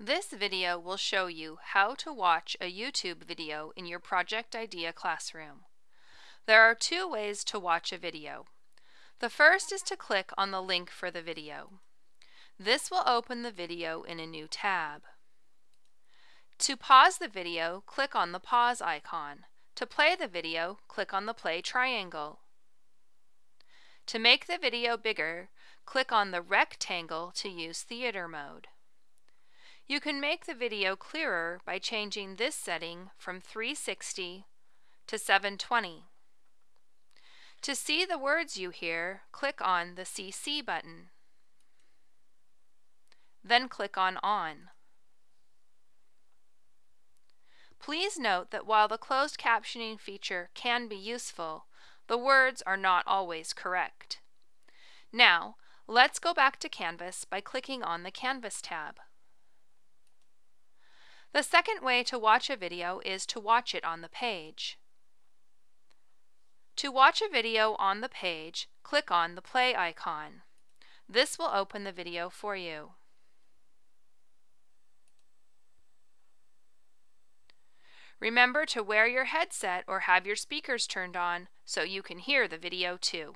This video will show you how to watch a YouTube video in your Project Idea classroom. There are two ways to watch a video. The first is to click on the link for the video. This will open the video in a new tab. To pause the video, click on the pause icon. To play the video, click on the play triangle. To make the video bigger, click on the rectangle to use theater mode. You can make the video clearer by changing this setting from 360 to 720. To see the words you hear, click on the CC button. Then click on On. Please note that while the closed captioning feature can be useful, the words are not always correct. Now, let's go back to Canvas by clicking on the Canvas tab. The second way to watch a video is to watch it on the page. To watch a video on the page, click on the play icon. This will open the video for you. Remember to wear your headset or have your speakers turned on so you can hear the video too.